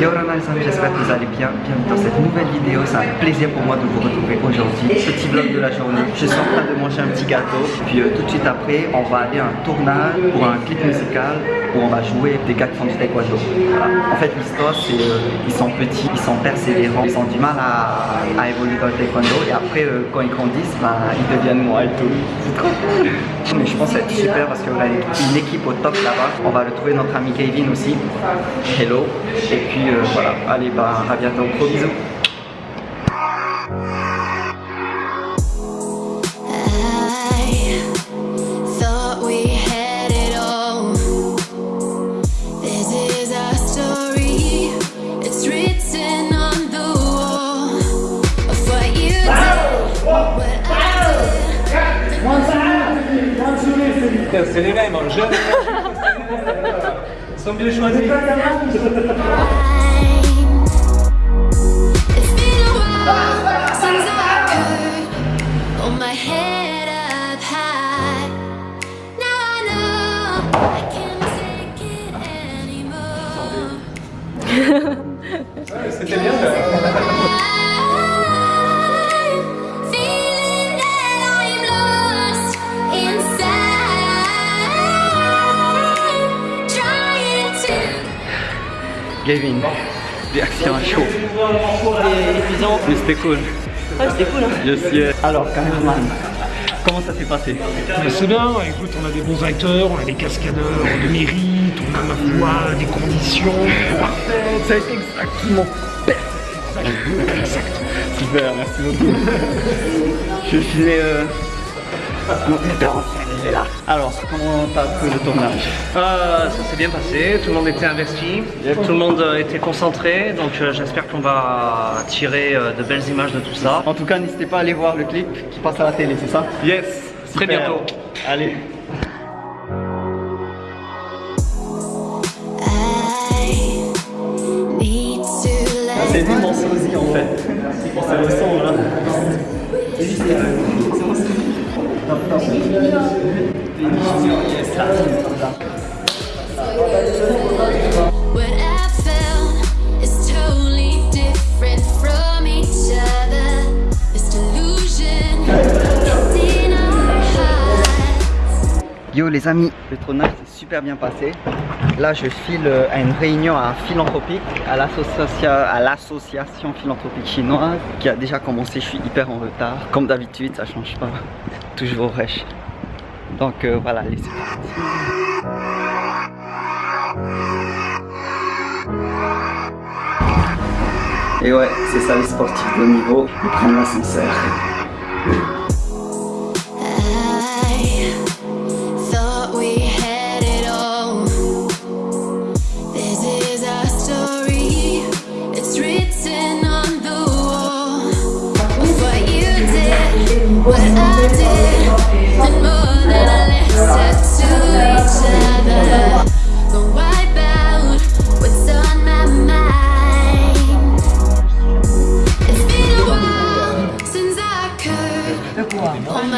Yo Ronald les amis, j'espère que vous allez bien. Bienvenue dans cette nouvelle vidéo. C'est un plaisir pour moi de vous retrouver aujourd'hui. Petit vlog de la journée. Je suis en train de manger un petit gâteau. Puis euh, tout de suite après, on va aller à un tournage pour un clip musical où on va jouer des gars qui font du taekwondo. En fait, l'histoire, c'est euh, ils sont petits, ils sont persévérants, ils ont du mal à, à évoluer dans le taekwondo. Et après, euh, quand ils grandissent, bah, ils deviennent moi et tout. C'est trop cool. Mais je pense que ça va être super parce qu'on a une équipe au top là-bas. On va retrouver notre ami Kevin aussi. Hello. Et puis euh, voilà. Allez, bah à bientôt. Gros bisous. C'est les mêmes, jeunes. Ils sont bien choisis. Kevin. Réaction à chaud. Mais c'était cool. Ouais, c'était cool. Hein. Je suis. Alors, cameraman. Comment ça s'est passé? Mais c'est bien, écoute, on a des bons acteurs, on a des cascadeurs de mérite, on a ma foi des conditions parfaites. Ça a été exactement Exact. super, merci beaucoup. Je suis euh, mon metteur en scène, là. Alors, comment t'as trouvé le tournage? Euh, ça s'est bien passé, tout le monde était investi, tout le monde euh, était concentré, donc euh, j'espère qu'on va tirer euh, de belles images de tout ça. En tout cas, n'hésitez pas à aller voir le clip qui passe à la télé, c'est ça? Yes, très bientôt. Allez. Let C'est lui mon sosie en fait. Ça ressemble là. What I found Yo les amis, le tournage s'est super bien passé. Là je file euh, à une réunion à Philanthropique, à l'association philanthropique chinoise qui a déjà commencé, je suis hyper en retard. Comme d'habitude, ça change pas. Toujours fraîche. Donc euh, voilà, allez, c'est parti. Et ouais, c'est ça les sportifs de niveau, ils prennent l'ascenseur.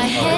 my head.